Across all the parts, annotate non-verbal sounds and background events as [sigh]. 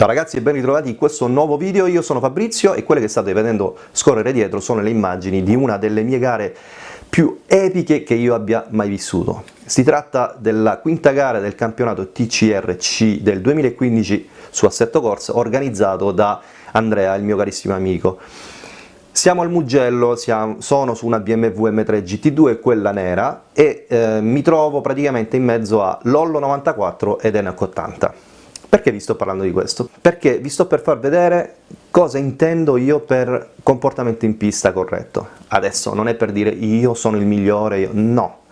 Ciao ragazzi e ben ritrovati in questo nuovo video, io sono Fabrizio e quelle che state vedendo scorrere dietro sono le immagini di una delle mie gare più epiche che io abbia mai vissuto. Si tratta della quinta gara del campionato TCRC del 2015 su assetto corsa organizzato da Andrea, il mio carissimo amico. Siamo al Mugello, siamo, sono su una BMW M3 GT2, quella nera, e eh, mi trovo praticamente in mezzo a Lollo 94 ed Enac 80. Perché vi sto parlando di questo? Perché vi sto per far vedere cosa intendo io per comportamento in pista corretto. Adesso non è per dire io sono il migliore, io... no,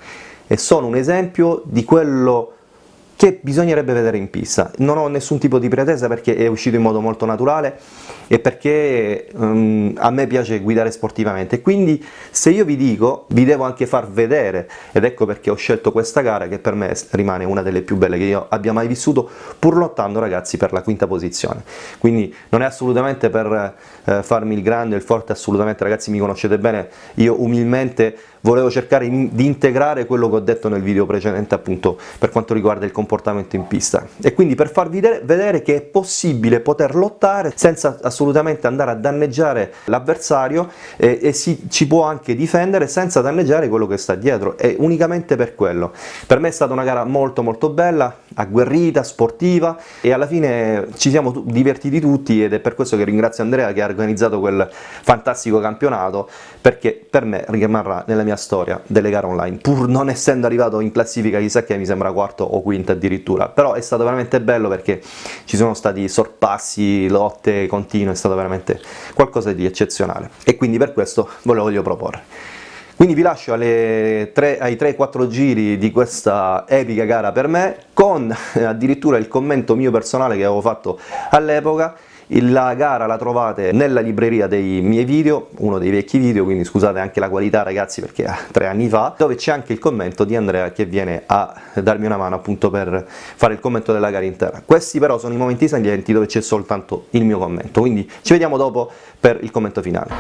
è solo un esempio di quello che bisognerebbe vedere in pista. Non ho nessun tipo di pretesa perché è uscito in modo molto naturale e perché um, a me piace guidare sportivamente, quindi se io vi dico, vi devo anche far vedere, ed ecco perché ho scelto questa gara che per me rimane una delle più belle che io abbia mai vissuto, pur lottando ragazzi per la quinta posizione. Quindi non è assolutamente per eh, farmi il grande il forte, assolutamente ragazzi mi conoscete bene, io umilmente volevo cercare di integrare quello che ho detto nel video precedente appunto per quanto riguarda il comportamento in pista. E quindi per farvi vedere che è possibile poter lottare senza assolutamente andare a danneggiare l'avversario e, e si, ci può anche difendere senza danneggiare quello che sta dietro. E unicamente per quello. Per me è stata una gara molto molto bella, agguerrita, sportiva e alla fine ci siamo divertiti tutti ed è per questo che ringrazio Andrea che ha organizzato quel fantastico campionato perché per me rimarrà nella mia storia delle gare online, pur non essendo arrivato in classifica chissà che mi sembra quarto o quinto addirittura, però è stato veramente bello perché ci sono stati sorpassi, lotte continue, è stato veramente qualcosa di eccezionale. E quindi per questo ve lo voglio proporre. Quindi vi lascio tre, ai 3-4 giri di questa epica gara per me, con addirittura il commento mio personale che avevo fatto all'epoca, la gara la trovate nella libreria dei miei video, uno dei vecchi video, quindi scusate anche la qualità ragazzi perché è tre anni fa, dove c'è anche il commento di Andrea che viene a darmi una mano appunto per fare il commento della gara intera. Questi però sono i momenti salienti dove c'è soltanto il mio commento, quindi ci vediamo dopo per il commento finale.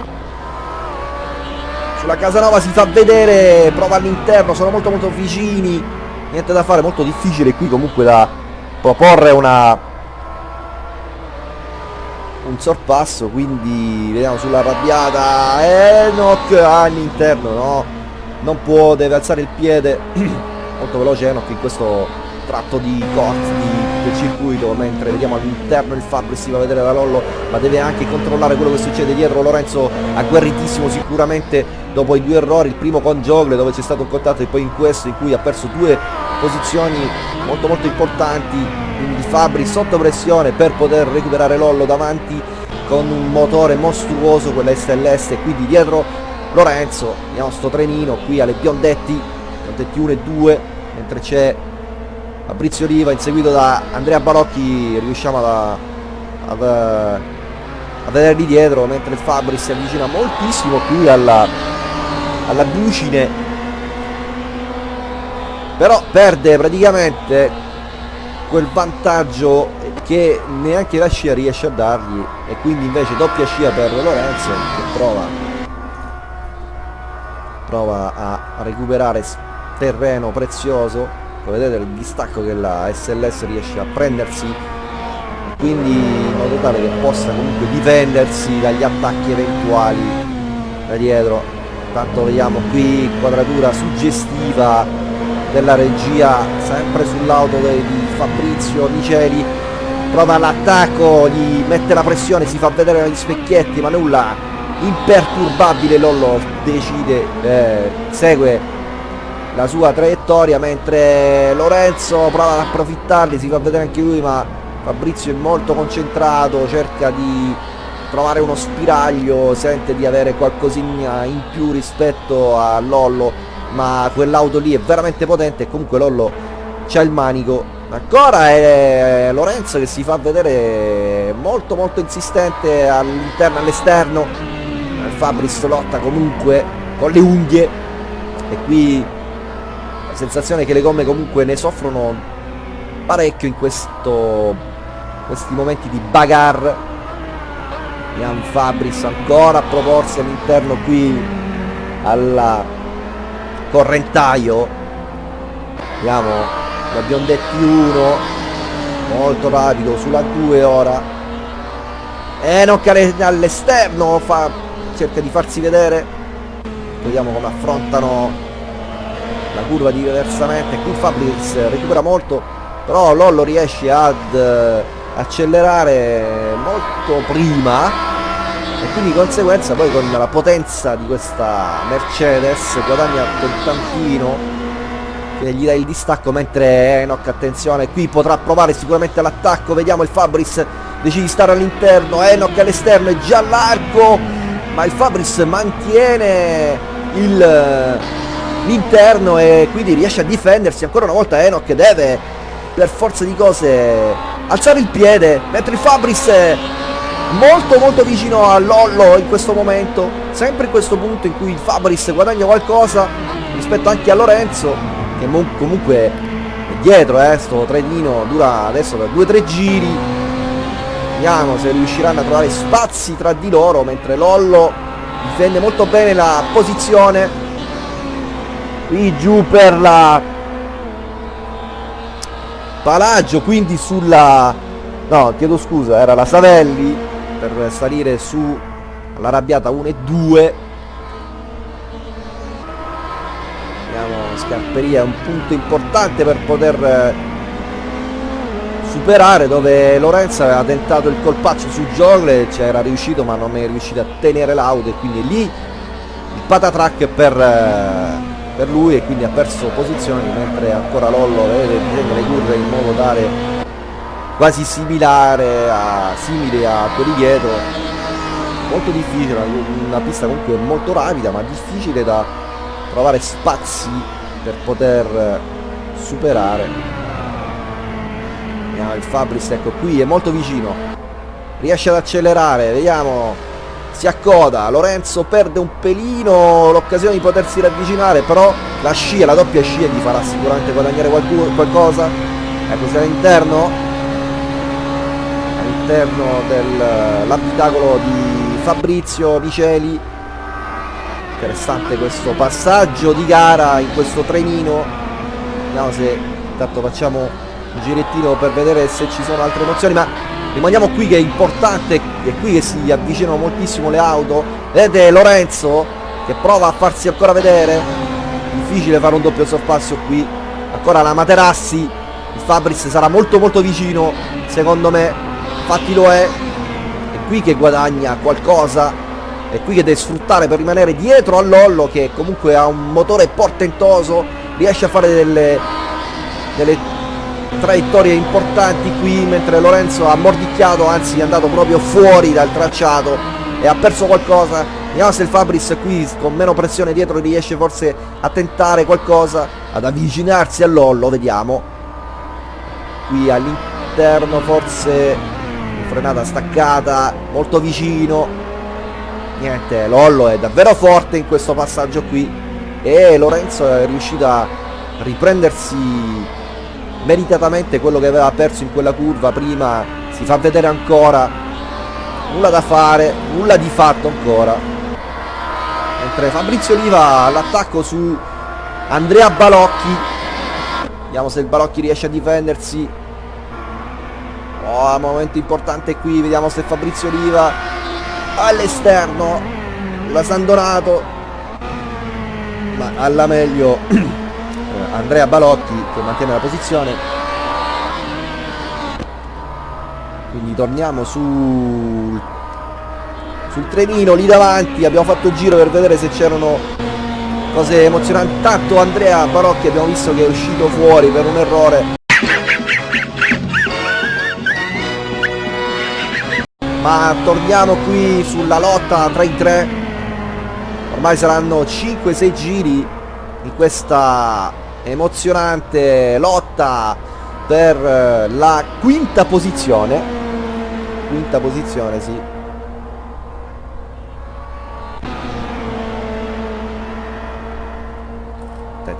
Sulla Casanova si fa vedere, prova all'interno, sono molto molto vicini, niente da fare, molto difficile qui comunque da proporre una un sorpasso quindi vediamo sulla arrabbiata Enoch all'interno no? Non può deve alzare il piede. [clears throat] Molto veloce Enoch in questo tratto di corsa del circuito mentre vediamo all'interno il Fabri si va a vedere da Lollo ma deve anche controllare quello che succede dietro. Lorenzo agguerritissimo sicuramente dopo i due errori il primo con Jogle dove c'è stato un contatto e poi in questo in cui ha perso due posizioni molto molto importanti quindi Fabri sotto pressione per poter recuperare Lollo davanti con un motore mostruoso quella SLS e quindi dietro Lorenzo vediamo sto trenino qui alle Biondetti Biondetti 1 e 2 mentre c'è Fabrizio Riva inseguito da Andrea Barocchi riusciamo a, a, a vederli dietro mentre Fabri si avvicina moltissimo qui alla, alla glucine però perde praticamente quel vantaggio che neanche la scia riesce a dargli e quindi invece doppia scia per Lorenzo che prova prova a recuperare terreno prezioso. Come vedete il distacco che la SLS riesce a prendersi. Quindi in modo tale che possa comunque difendersi dagli attacchi eventuali da dietro. Tanto vediamo qui quadratura suggestiva della regia sempre sull'auto di Fabrizio Miceli prova l'attacco gli mette la pressione si fa vedere negli specchietti ma nulla imperturbabile Lollo decide eh, segue la sua traiettoria mentre Lorenzo prova ad approfittarli si fa vedere anche lui ma Fabrizio è molto concentrato cerca di trovare uno spiraglio sente di avere qualcosina in più rispetto a Lollo ma quell'auto lì è veramente potente e comunque Lollo c'ha il manico. Ancora è Lorenzo che si fa vedere molto molto insistente all'interno all'esterno. Fabris lotta comunque con le unghie. E qui la sensazione che le gomme comunque ne soffrono parecchio in questo questi momenti di bagar Ian Fabris ancora a proporsi all'interno qui alla correntaio. Vediamo la Biondetti 1 molto rapido sulla 2 ora. Enoch all'esterno fa, cerca di farsi vedere. Vediamo come affrontano la curva diversamente qui Fabris recupera molto però Lollo riesce ad eh, accelerare molto prima e quindi di conseguenza poi con la potenza di questa Mercedes guadagna quel tantino che gli dà il distacco mentre Enoch attenzione qui potrà provare sicuramente l'attacco. Vediamo il Fabris decide di stare all'interno. Enoch all'esterno è già l'arco ma il Fabris mantiene l'interno e quindi riesce a difendersi. Ancora una volta Enoch deve per forza di cose alzare il piede mentre il Fabris molto molto vicino a Lollo in questo momento sempre in questo punto in cui il Fabris guadagna qualcosa rispetto anche a Lorenzo che comunque è dietro eh, sto trenino dura adesso per 2-3 giri. Vediamo se riusciranno a trovare spazi tra di loro mentre Lollo difende molto bene la posizione. Qui giù per la Palaggio quindi sulla no chiedo scusa era la Savelli per salire su all'arrabbiata 1 e 2 vediamo Scarperia è un punto importante per poter superare dove Lorenzo aveva tentato il colpaccio su Jogle ci era riuscito ma non è riuscito a tenere l'auto e quindi lì il patatrack per, per lui e quindi ha perso posizioni mentre ancora Lollo vede le curve in modo tale quasi similare a, simile a quelli dietro. Molto difficile una pista comunque molto rapida ma difficile da trovare spazi per poter superare. Il Fabris ecco qui è molto vicino. Riesce ad accelerare vediamo. Si accoda Lorenzo perde un pelino l'occasione di potersi ravvicinare però la scia la doppia scia gli farà sicuramente guadagnare qualcuno, qualcosa. Ecco sia all'interno all'interno dell'abitacolo di Fabrizio Miceli. Interessante questo passaggio di gara in questo trenino. Vediamo se intanto facciamo un girettino per vedere se ci sono altre emozioni ma rimaniamo qui che è importante è qui che si avvicinano moltissimo le auto. Vedete Lorenzo che prova a farsi ancora vedere. Difficile fare un doppio sorpasso qui. Ancora la Materassi. Il Fabris sarà molto molto vicino secondo me infatti lo è. È qui che guadagna qualcosa è qui che deve sfruttare per rimanere dietro a Lollo che comunque ha un motore portentoso riesce a fare delle, delle traiettorie importanti qui mentre Lorenzo ha mordicchiato anzi è andato proprio fuori dal tracciato e ha perso qualcosa. Vediamo se il Fabris qui con meno pressione dietro riesce forse a tentare qualcosa ad avvicinarsi a Lollo vediamo. Qui all'interno forse frenata staccata molto vicino. Niente Lollo è davvero forte in questo passaggio qui e Lorenzo è riuscito a riprendersi meritatamente quello che aveva perso in quella curva prima. Si fa vedere ancora. Nulla da fare nulla di fatto ancora. Mentre Fabrizio Oliva all'attacco su Andrea Balocchi. Vediamo se il Balocchi riesce a difendersi oh momento importante qui vediamo se Fabrizio Oliva all'esterno. La Sandonato ma alla meglio [clears throat] Andrea Balocchi che mantiene la posizione. Quindi torniamo sul, sul trenino lì davanti. Abbiamo fatto il giro per vedere se c'erano cose emozionanti. Tanto Andrea Balocchi abbiamo visto che è uscito fuori per un errore ma torniamo qui sulla lotta tra i tre. Ormai saranno 5-6 giri in questa emozionante lotta per eh, la quinta posizione. Quinta posizione sì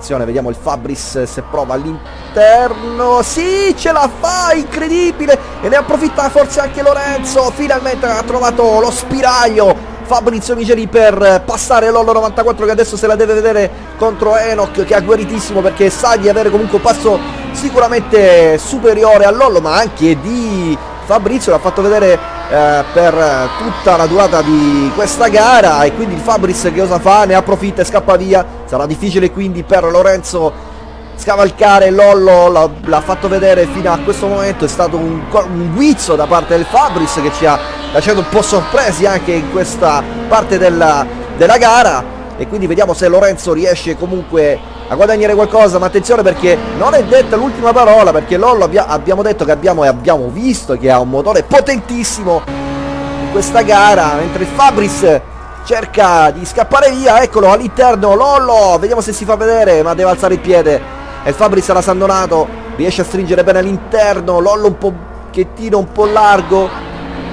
attenzione vediamo il Fabris se prova all'interno. Sì ce la fa incredibile. E ne approfitta forse anche Lorenzo. Finalmente ha trovato lo spiraglio. Fabrizio Miceli per passare Lollo 94 che adesso se la deve vedere contro Enoch che è agguerritissimo perché sa di avere comunque un passo sicuramente superiore a Lollo ma anche di Fabrizio. L'ha fatto vedere eh, per tutta la durata di questa gara e quindi il Fabris che cosa fa? Ne approfitta e scappa via, sarà difficile quindi per Lorenzo scavalcare Lollo l'ha fatto vedere fino a questo momento è stato un, un guizzo da parte del Fabris che ci ha lasciato un po' sorpresi anche in questa parte della, della gara e quindi vediamo se Lorenzo riesce comunque a guadagnare qualcosa ma attenzione perché non è detta l'ultima parola perché Lollo abbia, abbiamo detto che abbiamo e abbiamo visto che ha un motore potentissimo in questa gara mentre Fabris cerca di scappare via eccolo all'interno Lollo vediamo se si fa vedere ma deve alzare il piede e Fabris era sandonato riesce a stringere bene all'interno Lollo un pochettino un po' largo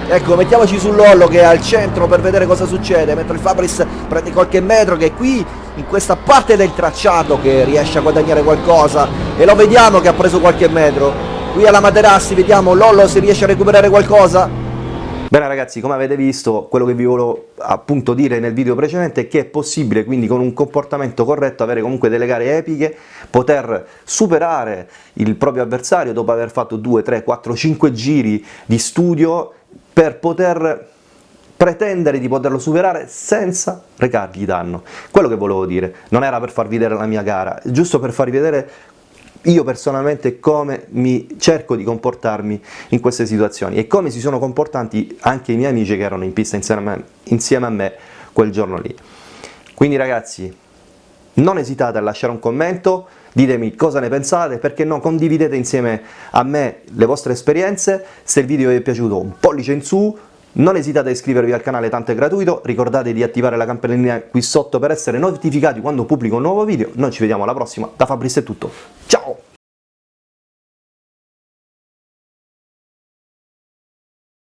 Ecco, mettiamoci sull'ollo che è al centro per vedere cosa succede, mentre il Fabris prende qualche metro che è qui in questa parte del tracciato che riesce a guadagnare qualcosa e lo vediamo che ha preso qualche metro. Qui alla Materassi vediamo Lollo se riesce a recuperare qualcosa. Bene ragazzi, come avete visto, quello che vi volevo appunto dire nel video precedente è che è possibile quindi con un comportamento corretto avere comunque delle gare epiche, poter superare il proprio avversario dopo aver fatto 2, 3, 4, 5 giri di studio per poter pretendere di poterlo superare senza recargli danno. Quello che volevo dire, non era per farvi vedere la mia gara, giusto per farvi vedere io personalmente come mi cerco di comportarmi in queste situazioni e come si sono comportati anche i miei amici che erano in pista insieme a me, insieme a me quel giorno lì. Quindi ragazzi, non esitate a lasciare un commento, ditemi cosa ne pensate, perché no, condividete insieme a me le vostre esperienze, se il video vi è piaciuto un pollice in su, non esitate a iscrivervi al canale, tanto è gratuito, ricordate di attivare la campanellina qui sotto per essere notificati quando pubblico un nuovo video, noi ci vediamo alla prossima, da Fabrizio è tutto, ciao!